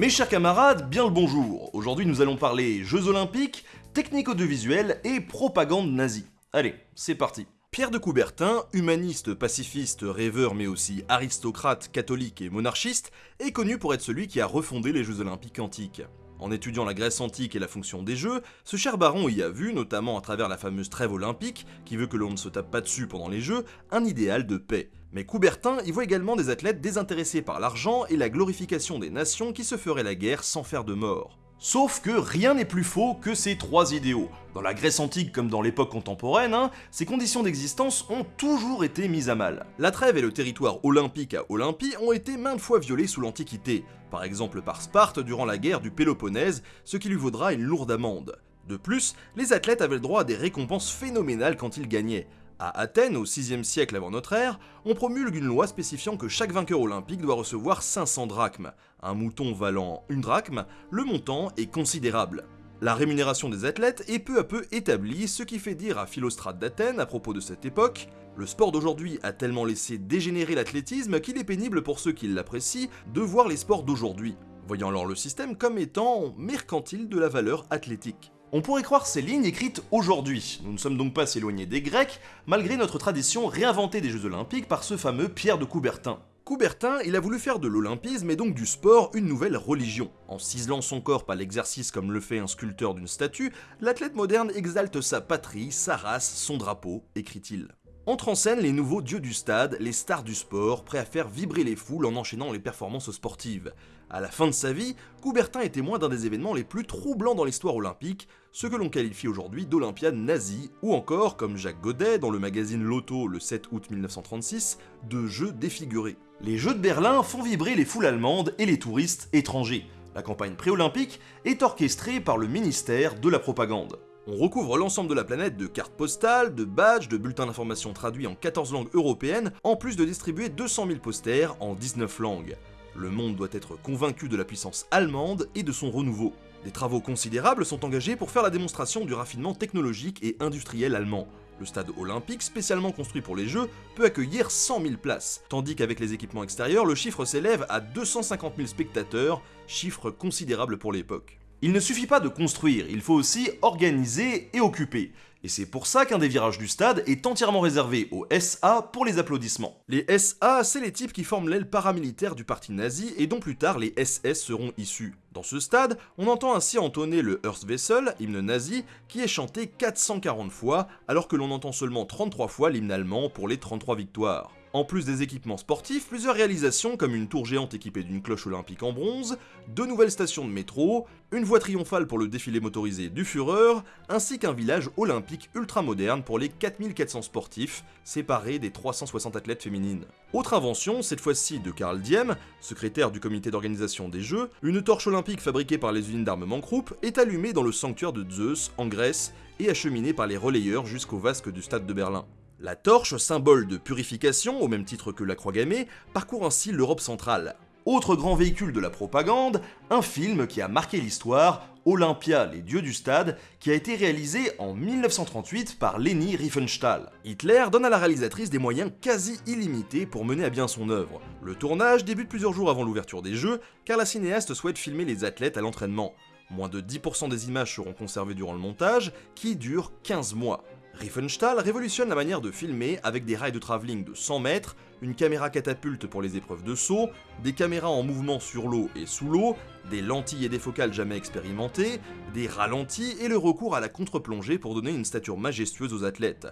Mes chers camarades, bien le bonjour. Aujourd'hui nous allons parler Jeux Olympiques, technique audiovisuelle et propagande nazie. Allez, c'est parti. Pierre de Coubertin, humaniste, pacifiste, rêveur mais aussi aristocrate, catholique et monarchiste, est connu pour être celui qui a refondé les Jeux Olympiques antiques. En étudiant la Grèce antique et la fonction des Jeux, ce cher baron y a vu, notamment à travers la fameuse trêve olympique, qui veut que l'on ne se tape pas dessus pendant les Jeux, un idéal de paix. Mais Coubertin y voit également des athlètes désintéressés par l'argent et la glorification des nations qui se feraient la guerre sans faire de mort. Sauf que rien n'est plus faux que ces trois idéaux. Dans la Grèce antique comme dans l'époque contemporaine, hein, ces conditions d'existence ont toujours été mises à mal. La trêve et le territoire olympique à Olympie ont été maintes fois violés sous l'Antiquité, par exemple par Sparte durant la guerre du Péloponnèse, ce qui lui vaudra une lourde amende. De plus, les athlètes avaient le droit à des récompenses phénoménales quand ils gagnaient, à Athènes, au 6 siècle avant notre ère, on promulgue une loi spécifiant que chaque vainqueur olympique doit recevoir 500 drachmes. Un mouton valant une drachme, le montant est considérable. La rémunération des athlètes est peu à peu établie, ce qui fait dire à Philostrate d'Athènes à propos de cette époque le sport d'aujourd'hui a tellement laissé dégénérer l'athlétisme qu'il est pénible pour ceux qui l'apprécient de voir les sports d'aujourd'hui, voyant alors le système comme étant mercantile de la valeur athlétique. On pourrait croire ces lignes écrites aujourd'hui, nous ne sommes donc pas si éloignés des Grecs, malgré notre tradition réinventée des Jeux Olympiques par ce fameux Pierre de Coubertin. Coubertin, il a voulu faire de l'olympisme et donc du sport une nouvelle religion. En ciselant son corps par l'exercice comme le fait un sculpteur d'une statue, l'athlète moderne exalte sa patrie, sa race, son drapeau, écrit-il. Entre en scène les nouveaux dieux du stade, les stars du sport, prêts à faire vibrer les foules en enchaînant les performances sportives. À la fin de sa vie, Coubertin est témoin d'un des événements les plus troublants dans l'histoire olympique, ce que l'on qualifie aujourd'hui d'Olympiade nazie, ou encore, comme Jacques Godet dans le magazine Lotto le 7 août 1936, de Jeux défigurés. Les Jeux de Berlin font vibrer les foules allemandes et les touristes étrangers. La campagne préolympique est orchestrée par le ministère de la Propagande. On recouvre l'ensemble de la planète de cartes postales, de badges, de bulletins d'information traduits en 14 langues européennes, en plus de distribuer 200 000 posters en 19 langues. Le monde doit être convaincu de la puissance allemande et de son renouveau. Des travaux considérables sont engagés pour faire la démonstration du raffinement technologique et industriel allemand. Le stade olympique, spécialement construit pour les Jeux, peut accueillir 100 000 places, tandis qu'avec les équipements extérieurs, le chiffre s'élève à 250 000 spectateurs, chiffre considérable pour l'époque. Il ne suffit pas de construire, il faut aussi organiser et occuper. Et c'est pour ça qu'un des virages du stade est entièrement réservé aux SA pour les applaudissements. Les SA, c'est les types qui forment l'aile paramilitaire du parti nazi et dont plus tard les SS seront issus. Dans ce stade, on entend ainsi entonner le Herswessel, hymne nazi, qui est chanté 440 fois, alors que l'on entend seulement 33 fois l'hymne allemand pour les 33 victoires. En plus des équipements sportifs, plusieurs réalisations comme une tour géante équipée d'une cloche olympique en bronze, deux nouvelles stations de métro, une voie triomphale pour le défilé motorisé du Führer, ainsi qu'un village olympique ultra moderne pour les 4400 sportifs, séparés des 360 athlètes féminines. Autre invention, cette fois-ci de Karl Diem, secrétaire du comité d'organisation des Jeux, une torche olympique fabriquée par les usines d'armement Krupp est allumée dans le sanctuaire de Zeus, en Grèce, et acheminée par les relayeurs jusqu'au vasque du stade de Berlin. La torche, symbole de purification, au même titre que la croix gammée, parcourt ainsi l'Europe centrale. Autre grand véhicule de la propagande, un film qui a marqué l'histoire, Olympia, les dieux du stade, qui a été réalisé en 1938 par Leni Riefenstahl. Hitler donne à la réalisatrice des moyens quasi illimités pour mener à bien son œuvre. Le tournage débute plusieurs jours avant l'ouverture des Jeux, car la cinéaste souhaite filmer les athlètes à l'entraînement. Moins de 10% des images seront conservées durant le montage, qui dure 15 mois. Riefenstahl révolutionne la manière de filmer avec des rails de travelling de 100 mètres, une caméra catapulte pour les épreuves de saut, des caméras en mouvement sur l'eau et sous l'eau, des lentilles et des focales jamais expérimentées, des ralentis et le recours à la contre-plongée pour donner une stature majestueuse aux athlètes.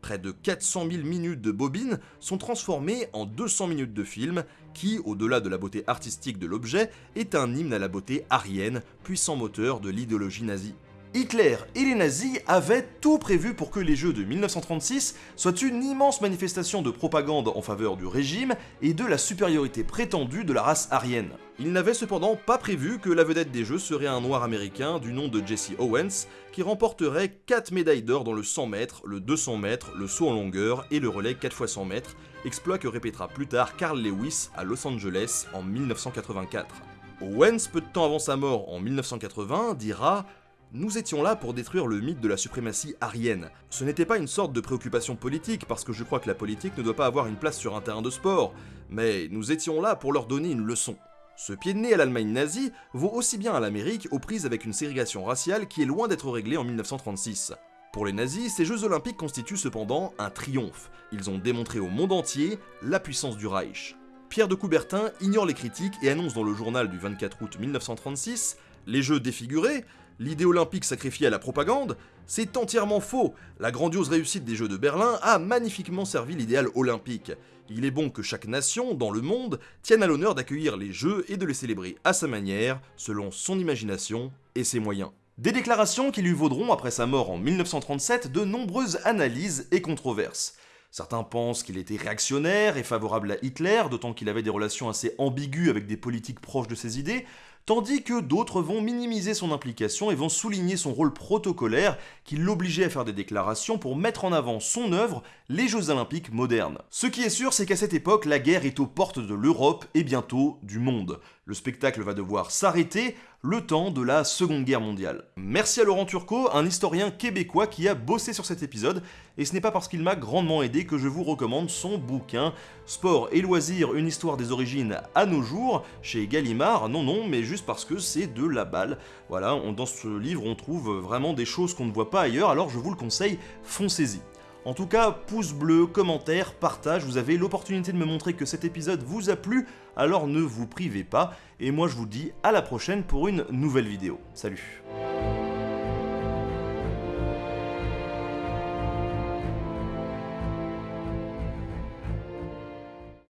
Près de 400 000 minutes de bobines sont transformées en 200 minutes de film qui, au-delà de la beauté artistique de l'objet, est un hymne à la beauté arienne, puissant moteur de l'idéologie nazie. Hitler et les nazis avaient tout prévu pour que les Jeux de 1936 soient une immense manifestation de propagande en faveur du régime et de la supériorité prétendue de la race aryenne. Ils n'avaient cependant pas prévu que la vedette des Jeux serait un noir américain du nom de Jesse Owens, qui remporterait 4 médailles d'or dans le 100 mètres, le 200 mètres, le saut en longueur et le relais 4 x 100 mètres, exploit que répétera plus tard Carl Lewis à Los Angeles en 1984. Owens, peu de temps avant sa mort en 1980, dira nous étions là pour détruire le mythe de la suprématie aryenne. Ce n'était pas une sorte de préoccupation politique, parce que je crois que la politique ne doit pas avoir une place sur un terrain de sport, mais nous étions là pour leur donner une leçon. Ce pied de nez à l'Allemagne nazie vaut aussi bien à l'Amérique aux prises avec une ségrégation raciale qui est loin d'être réglée en 1936. Pour les nazis, ces Jeux olympiques constituent cependant un triomphe. Ils ont démontré au monde entier la puissance du Reich. Pierre de Coubertin ignore les critiques et annonce dans le journal du 24 août 1936 Les Jeux défigurés, l'idée olympique sacrifiée à la propagande, c'est entièrement faux. La grandiose réussite des Jeux de Berlin a magnifiquement servi l'idéal olympique. Il est bon que chaque nation, dans le monde, tienne à l'honneur d'accueillir les Jeux et de les célébrer à sa manière, selon son imagination et ses moyens. Des déclarations qui lui vaudront, après sa mort en 1937, de nombreuses analyses et controverses. Certains pensent qu'il était réactionnaire et favorable à Hitler, d'autant qu'il avait des relations assez ambiguës avec des politiques proches de ses idées, tandis que d'autres vont minimiser son implication et vont souligner son rôle protocolaire qui l'obligeait à faire des déclarations pour mettre en avant son œuvre, les Jeux Olympiques modernes. Ce qui est sûr, c'est qu'à cette époque, la guerre est aux portes de l'Europe et bientôt du monde. Le spectacle va devoir s'arrêter le temps de la Seconde Guerre mondiale. Merci à Laurent Turcot, un historien québécois qui a bossé sur cet épisode, et ce n'est pas parce qu'il m'a grandement aidé que je vous recommande son bouquin Sport et loisirs, une histoire des origines à nos jours, chez Gallimard, non non, mais juste parce que c'est de la balle. Voilà, dans ce livre on trouve vraiment des choses qu'on ne voit pas ailleurs, alors je vous le conseille, foncez-y. En tout cas, pouce bleu, commentaire, partage, vous avez l'opportunité de me montrer que cet épisode vous a plu, alors ne vous privez pas, et moi je vous dis à la prochaine pour une nouvelle vidéo. Salut